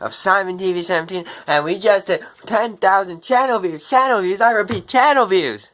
of Simon TV 17 and we just did 10,000 channel views, channel views, I repeat, channel views.